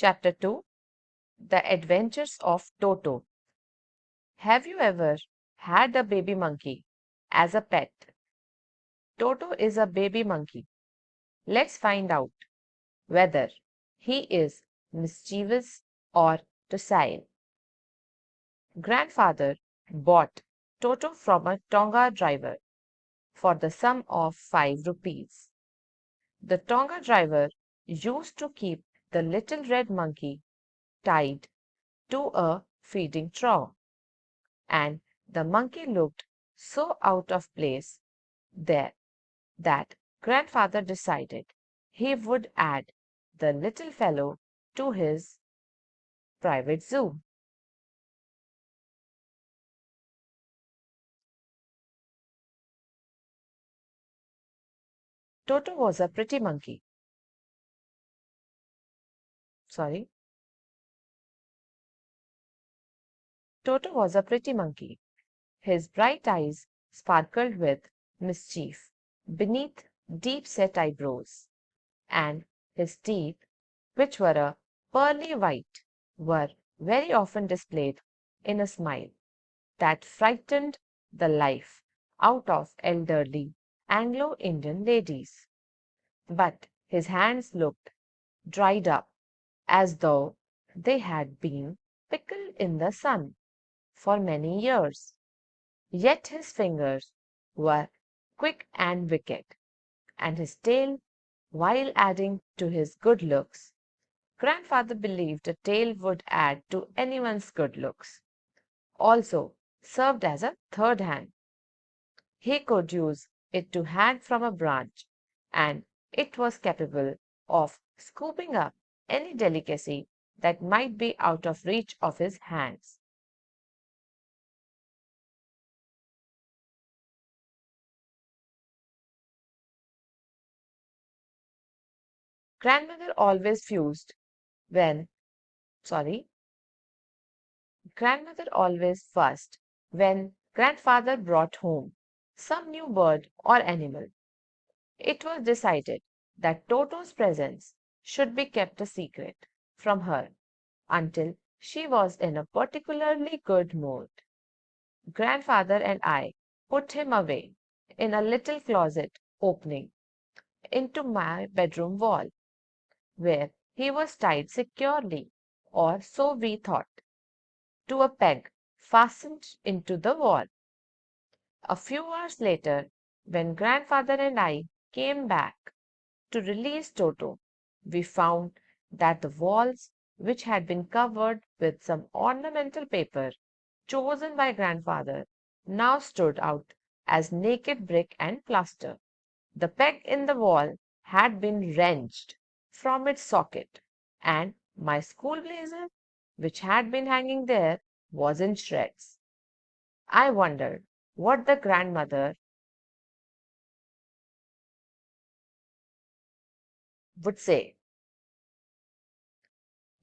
Chapter 2 The Adventures of Toto. Have you ever had a baby monkey as a pet? Toto is a baby monkey. Let's find out whether he is mischievous or docile. Grandfather bought Toto from a Tonga driver for the sum of five rupees. The Tonga driver used to keep the little red monkey tied to a feeding trough, and the monkey looked so out of place there that grandfather decided he would add the little fellow to his private zoo. Toto was a pretty monkey. Sorry. Toto was a pretty monkey. His bright eyes sparkled with mischief beneath deep set eyebrows, and his teeth, which were a pearly white, were very often displayed in a smile that frightened the life out of elderly Anglo Indian ladies. But his hands looked dried up as though they had been pickled in the sun for many years. Yet his fingers were quick and wicked, and his tail, while adding to his good looks, grandfather believed a tail would add to anyone's good looks, also served as a third hand. He could use it to hang from a branch, and it was capable of scooping up any delicacy that might be out of reach of his hands. Grandmother always fused when, sorry, grandmother always fussed when grandfather brought home some new bird or animal. It was decided that Toto's presence should be kept a secret from her until she was in a particularly good mood. Grandfather and I put him away in a little closet opening into my bedroom wall, where he was tied securely, or so we thought, to a peg fastened into the wall. A few hours later, when grandfather and I came back to release Toto, we found that the walls, which had been covered with some ornamental paper chosen by grandfather, now stood out as naked brick and plaster. The peg in the wall had been wrenched from its socket, and my school blazer, which had been hanging there, was in shreds. I wondered what the grandmother would say.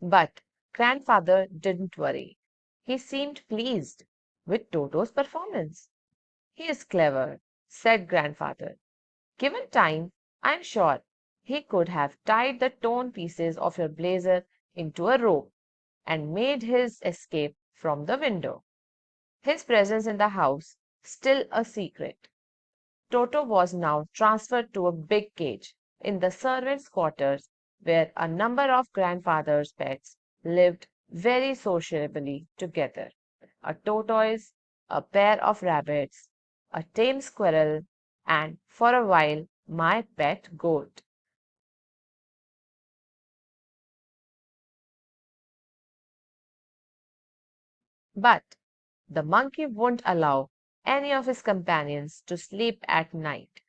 But grandfather didn't worry. He seemed pleased with Toto's performance. He is clever, said grandfather. Given time, I am sure he could have tied the torn pieces of your blazer into a rope and made his escape from the window. His presence in the house still a secret. Toto was now transferred to a big cage in the servants' quarters where a number of grandfather's pets lived very sociably together. A tortoise, a pair of rabbits, a tame squirrel, and for a while my pet goat. But the monkey wouldn't allow any of his companions to sleep at night.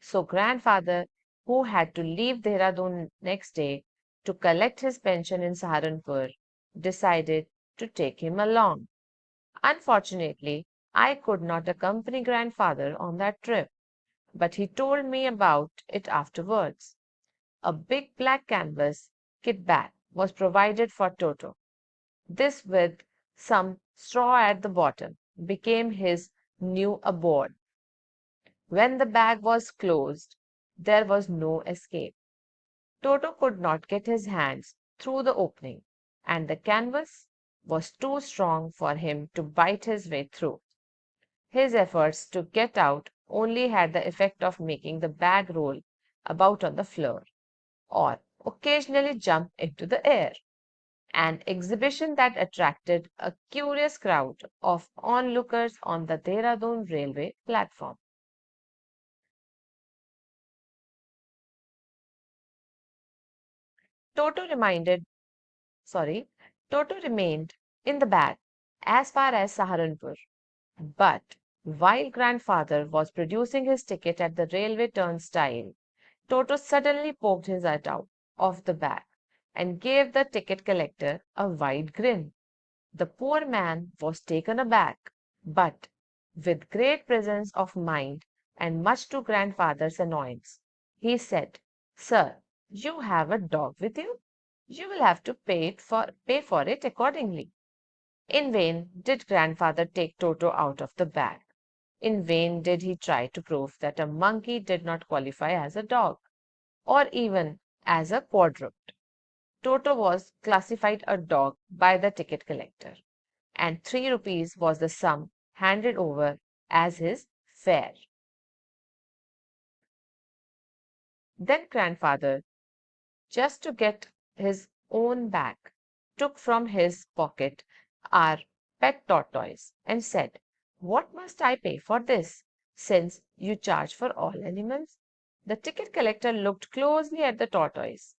So grandfather, who had to leave Dehradun next day to collect his pension in Saharanpur, decided to take him along. Unfortunately, I could not accompany grandfather on that trip, but he told me about it afterwards. A big black canvas kit bag was provided for Toto. This with some straw at the bottom became his new abode. When the bag was closed, there was no escape. Toto could not get his hands through the opening, and the canvas was too strong for him to bite his way through. His efforts to get out only had the effect of making the bag roll about on the floor or occasionally jump into the air, an exhibition that attracted a curious crowd of onlookers on the Dehradun railway platform. Toto reminded, sorry, Toto remained in the bag as far as Saharanpur. But while grandfather was producing his ticket at the railway turnstile, Toto suddenly poked his head out of the bag and gave the ticket collector a wide grin. The poor man was taken aback, but with great presence of mind and much to grandfather's annoyance, he said, Sir, you have a dog with you? You will have to pay it for pay for it accordingly. In vain did grandfather take Toto out of the bag. In vain did he try to prove that a monkey did not qualify as a dog, or even as a quadruped. Toto was classified a dog by the ticket collector, and three rupees was the sum handed over as his fare. Then grandfather just to get his own back, took from his pocket our pet tortoise and said, What must I pay for this, since you charge for all animals? The ticket collector looked closely at the tortoise,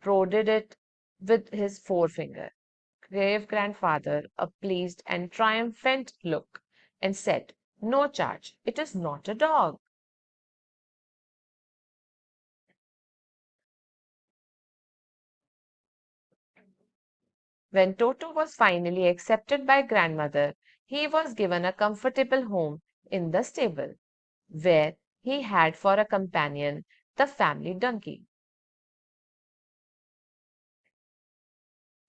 prodded it with his forefinger, gave grandfather a pleased and triumphant look, and said, No charge, it is not a dog. When Toto was finally accepted by grandmother, he was given a comfortable home in the stable, where he had for a companion the family donkey.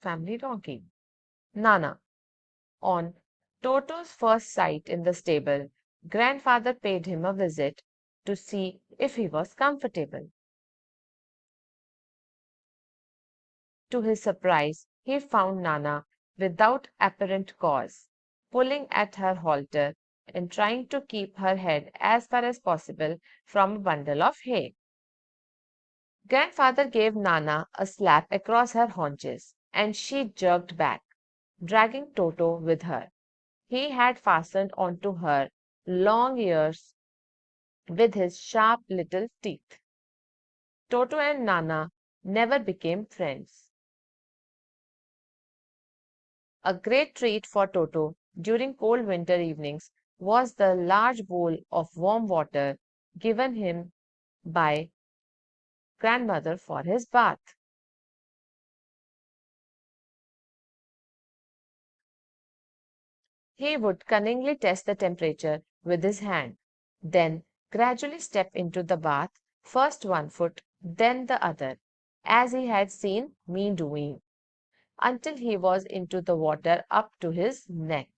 Family donkey. Nana. On Toto's first sight in the stable, grandfather paid him a visit to see if he was comfortable. To his surprise, he found Nana without apparent cause, pulling at her halter and trying to keep her head as far as possible from a bundle of hay. Grandfather gave Nana a slap across her haunches, and she jerked back, dragging Toto with her. He had fastened onto her long ears with his sharp little teeth. Toto and Nana never became friends. A great treat for Toto during cold winter evenings was the large bowl of warm water given him by grandmother for his bath. He would cunningly test the temperature with his hand, then gradually step into the bath, first one foot, then the other, as he had seen me doing until he was into the water up to his neck.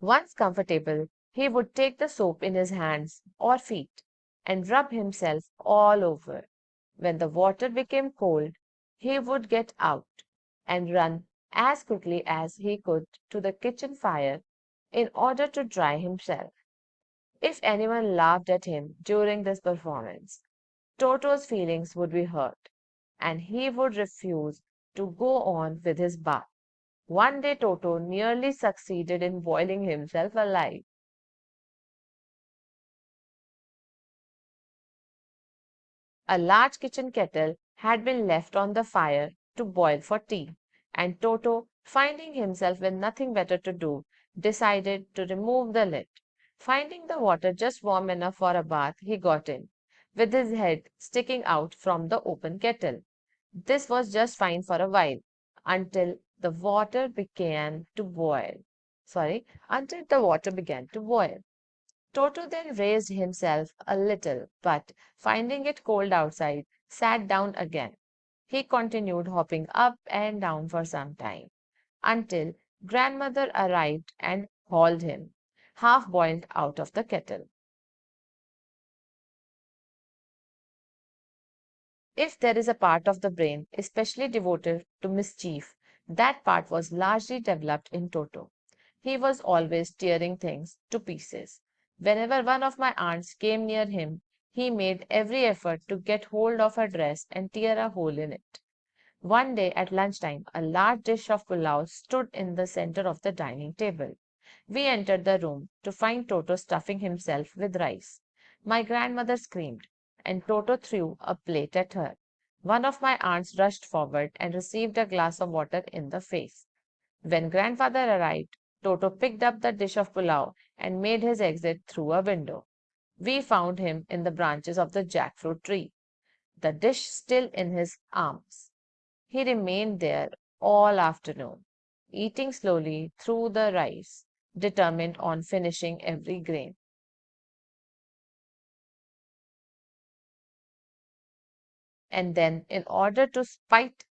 Once comfortable, he would take the soap in his hands or feet and rub himself all over. When the water became cold, he would get out and run as quickly as he could to the kitchen fire in order to dry himself. If anyone laughed at him during this performance, Toto's feelings would be hurt, and he would refuse to go on with his bath. One day Toto nearly succeeded in boiling himself alive. A large kitchen kettle had been left on the fire to boil for tea, and Toto, finding himself with nothing better to do, decided to remove the lid. Finding the water just warm enough for a bath, he got in with his head sticking out from the open kettle. This was just fine for a while until the water began to boil. Sorry, until the water began to boil. Toto then raised himself a little, but finding it cold outside, sat down again. He continued hopping up and down for some time until grandmother arrived and hauled him, half boiled, out of the kettle. If there is a part of the brain especially devoted to mischief, that part was largely developed in Toto. He was always tearing things to pieces. Whenever one of my aunts came near him, he made every effort to get hold of her dress and tear a hole in it. One day at lunchtime, a large dish of pulao stood in the center of the dining table. We entered the room to find Toto stuffing himself with rice. My grandmother screamed, and Toto threw a plate at her. One of my aunts rushed forward and received a glass of water in the face. When grandfather arrived, Toto picked up the dish of pulao and made his exit through a window. We found him in the branches of the jackfruit tree, the dish still in his arms. He remained there all afternoon, eating slowly through the rice, determined on finishing every grain. And then, in order to spite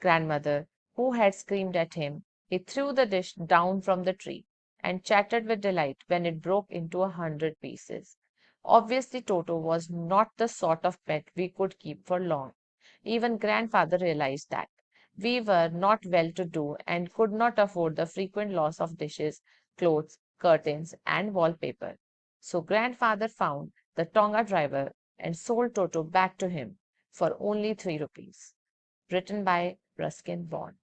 grandmother, who had screamed at him, he threw the dish down from the tree and chattered with delight when it broke into a hundred pieces. Obviously, Toto was not the sort of pet we could keep for long. Even grandfather realized that. We were not well to do and could not afford the frequent loss of dishes, clothes, curtains, and wallpaper. So grandfather found the Tonga driver and sold Toto back to him for only three rupees. Written by Ruskin Bond.